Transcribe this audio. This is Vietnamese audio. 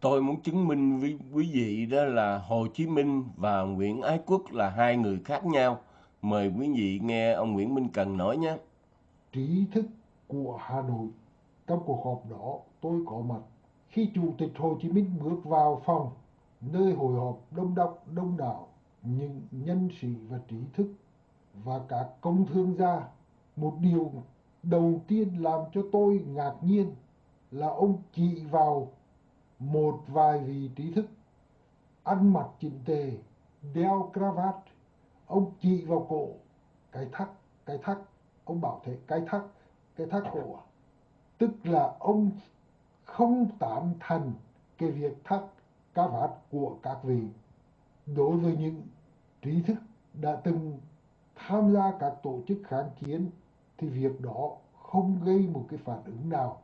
Tôi muốn chứng minh với quý vị đó là Hồ Chí Minh và Nguyễn Ái Quốc là hai người khác nhau. Mời quý vị nghe ông Nguyễn Minh Cần nói nhé. trí thức của Hà Nội. Trong cuộc họp đó, tôi có mặt. Khi Chủ tịch Hồ Chí Minh bước vào phòng, nơi hội họp đông đốc đông đảo, những nhân sĩ và trí thức và các công thương gia, một điều đầu tiên làm cho tôi ngạc nhiên là ông chỉ vào một vài vị trí thức. Ăn mặc chỉnh tề, đeo cravat, ông chỉ vào cổ. Cái thắt, cái thắt, ông bảo thế cái thắt, cái thắt cổ à? tức là ông không tán thành cái việc thắt cà vạt của các vị. Đối với những trí thức đã từng tham gia các tổ chức kháng chiến thì việc đó không gây một cái phản ứng nào.